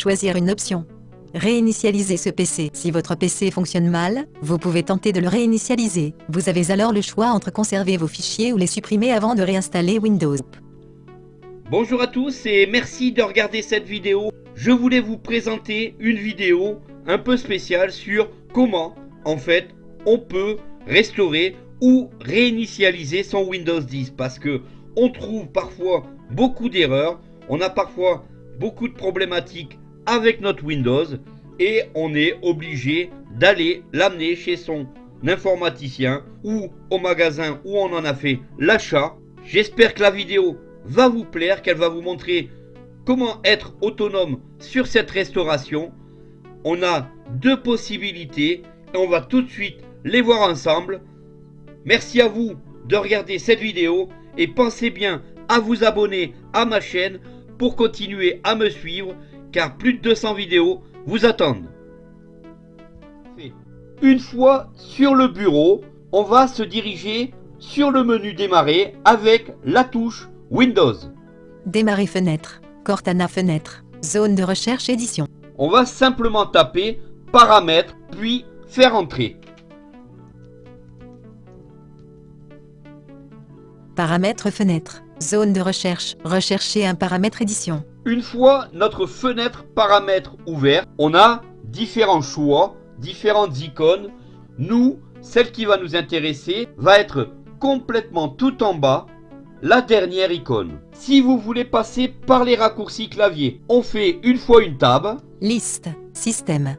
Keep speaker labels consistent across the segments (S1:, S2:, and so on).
S1: Choisir une option. Réinitialiser ce PC. Si votre PC fonctionne mal, vous pouvez tenter de le réinitialiser. Vous avez alors le choix entre conserver vos fichiers ou les supprimer avant de réinstaller Windows.
S2: Bonjour à tous et merci de regarder cette vidéo. Je voulais vous présenter une vidéo un peu spéciale sur comment, en fait, on peut restaurer ou réinitialiser son Windows 10 parce que on trouve parfois beaucoup d'erreurs, on a parfois beaucoup de problématiques avec notre Windows et on est obligé d'aller l'amener chez son informaticien ou au magasin où on en a fait l'achat. J'espère que la vidéo va vous plaire, qu'elle va vous montrer comment être autonome sur cette restauration. On a deux possibilités et on va tout de suite les voir ensemble. Merci à vous de regarder cette vidéo et pensez bien à vous abonner à ma chaîne pour continuer à me suivre car plus de 200 vidéos vous attendent. Une fois sur le bureau, on va se diriger sur le menu démarrer avec la touche Windows.
S1: Démarrer fenêtre, Cortana fenêtre, zone de recherche édition.
S2: On va simplement taper paramètres puis faire entrer.
S1: Paramètres fenêtre, zone de recherche, rechercher un paramètre édition.
S2: Une fois notre fenêtre paramètres ouverte, on a différents choix, différentes icônes. Nous, celle qui va nous intéresser va être complètement tout en bas, la dernière icône. Si vous voulez passer par les raccourcis clavier, on fait une fois une tab.
S1: Liste, système.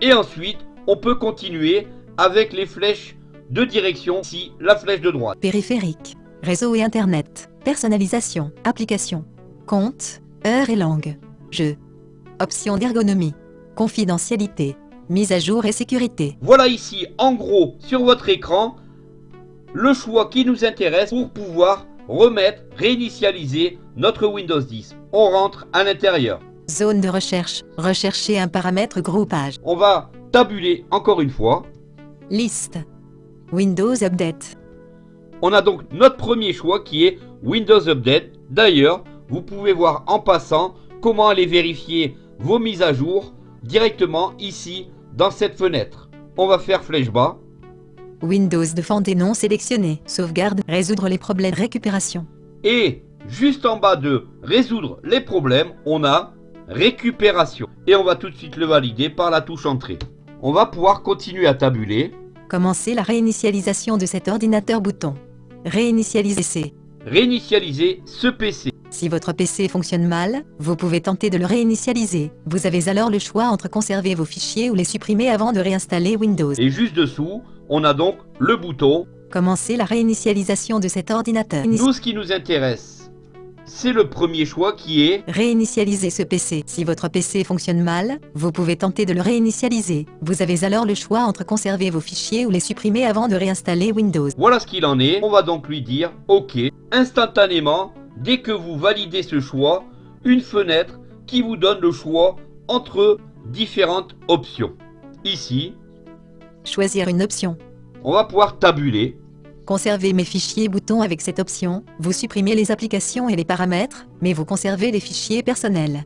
S2: Et ensuite, on peut continuer avec les flèches de direction, ici la flèche de droite.
S1: Périphérique, réseau et internet, personnalisation, application, compte, Heure et langue. Jeu. Options d'ergonomie. Confidentialité. Mise à jour et sécurité.
S2: Voilà ici, en gros, sur votre écran, le choix qui nous intéresse pour pouvoir remettre, réinitialiser notre Windows 10. On rentre à l'intérieur.
S1: Zone de recherche. Rechercher un paramètre groupage.
S2: On va tabuler encore une fois.
S1: Liste. Windows Update.
S2: On a donc notre premier choix qui est Windows Update. D'ailleurs, vous pouvez voir en passant comment aller vérifier vos mises à jour directement ici dans cette fenêtre. On va faire flèche bas.
S1: Windows de des non sélectionnés. Sauvegarde, résoudre les problèmes, récupération.
S2: Et juste en bas de résoudre les problèmes, on a récupération. Et on va tout de suite le valider par la touche entrée. On va pouvoir continuer à tabuler.
S1: Commencer la réinitialisation de cet ordinateur bouton. Réinitialiser.
S2: Réinitialiser ce PC.
S1: Si votre PC fonctionne mal, vous pouvez tenter de le réinitialiser. Vous avez alors le choix entre conserver vos fichiers ou les supprimer avant de réinstaller Windows.
S2: Et juste dessous, on a donc le bouton
S1: Commencer la réinitialisation de cet ordinateur.
S2: Nous, ce qui nous intéresse, c'est le premier choix qui est
S1: Réinitialiser ce PC. Si votre PC fonctionne mal, vous pouvez tenter de le réinitialiser. Vous avez alors le choix entre conserver vos fichiers ou les supprimer avant de réinstaller Windows.
S2: Voilà ce qu'il en est. On va donc lui dire OK. Instantanément, dès que vous validez ce choix, une fenêtre qui vous donne le choix entre différentes options. Ici,
S1: choisir une option.
S2: On va pouvoir tabuler.
S1: Conserver mes fichiers bouton avec cette option, vous supprimez les applications et les paramètres, mais vous conservez les fichiers personnels.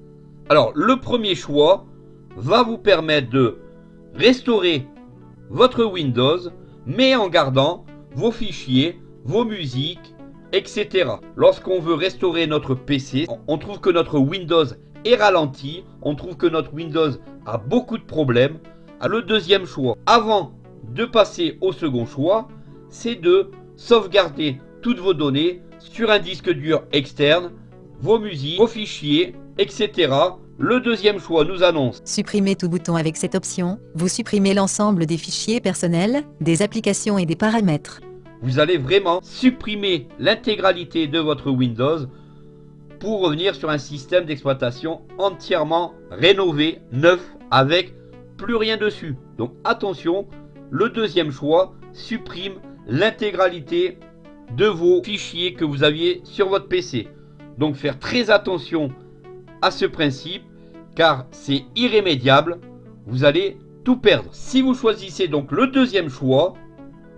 S2: Alors, le premier choix va vous permettre de restaurer votre Windows, mais en gardant vos fichiers, vos musiques, etc. Lorsqu'on veut restaurer notre PC, on trouve que notre Windows est ralenti, on trouve que notre Windows a beaucoup de problèmes. Ah, le deuxième choix, avant de passer au second choix, c'est de sauvegarder toutes vos données sur un disque dur externe, vos musiques, vos fichiers, etc. Le deuxième choix nous annonce
S1: Supprimer tout bouton avec cette option, vous supprimez l'ensemble des fichiers personnels, des applications et des paramètres
S2: vous allez vraiment supprimer l'intégralité de votre Windows pour revenir sur un système d'exploitation entièrement rénové, neuf, avec plus rien dessus. Donc attention, le deuxième choix supprime l'intégralité de vos fichiers que vous aviez sur votre PC. Donc faire très attention à ce principe car c'est irrémédiable, vous allez tout perdre. Si vous choisissez donc le deuxième choix,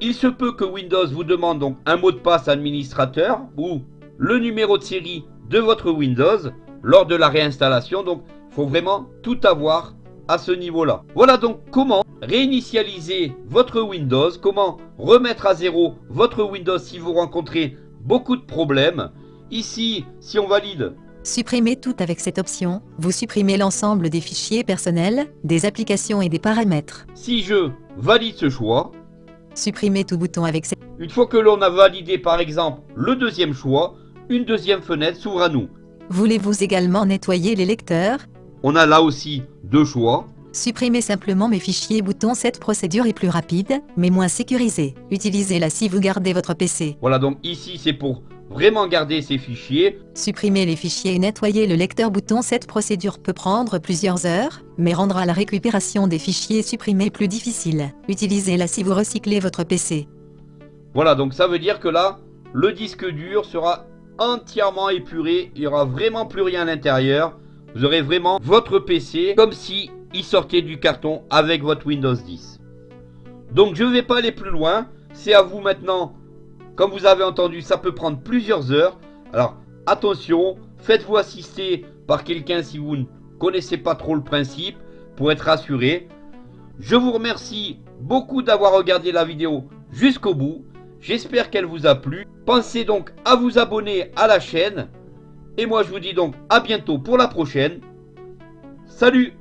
S2: il se peut que Windows vous demande donc un mot de passe administrateur ou le numéro de série de votre Windows lors de la réinstallation. Donc faut vraiment tout avoir à ce niveau-là. Voilà donc comment réinitialiser votre Windows, comment remettre à zéro votre Windows si vous rencontrez beaucoup de problèmes. Ici, si on valide
S1: Supprimez tout avec cette option, vous supprimez l'ensemble des fichiers personnels, des applications et des paramètres.
S2: Si je valide ce choix,
S1: Supprimez tout bouton avec cette...
S2: une fois que l'on a validé par exemple le deuxième choix, une deuxième fenêtre s'ouvre à nous.
S1: Voulez-vous également nettoyer les lecteurs?
S2: On a là aussi deux choix.
S1: Supprimez simplement mes fichiers bouton Cette procédure est plus rapide, mais moins sécurisée. Utilisez-la si vous gardez votre PC.
S2: Voilà donc ici c'est pour vraiment garder ces fichiers.
S1: Supprimez les fichiers et nettoyer le lecteur bouton Cette procédure peut prendre plusieurs heures, mais rendra la récupération des fichiers supprimés plus difficile. Utilisez-la si vous recyclez votre PC.
S2: Voilà donc ça veut dire que là, le disque dur sera entièrement épuré. Il n'y aura vraiment plus rien à l'intérieur. Vous aurez vraiment votre PC comme si il sortait du carton avec votre Windows 10. Donc je ne vais pas aller plus loin. C'est à vous maintenant. Comme vous avez entendu, ça peut prendre plusieurs heures. Alors attention, faites-vous assister par quelqu'un si vous ne connaissez pas trop le principe pour être rassuré. Je vous remercie beaucoup d'avoir regardé la vidéo jusqu'au bout. J'espère qu'elle vous a plu. Pensez donc à vous abonner à la chaîne. Et moi je vous dis donc à bientôt pour la prochaine. Salut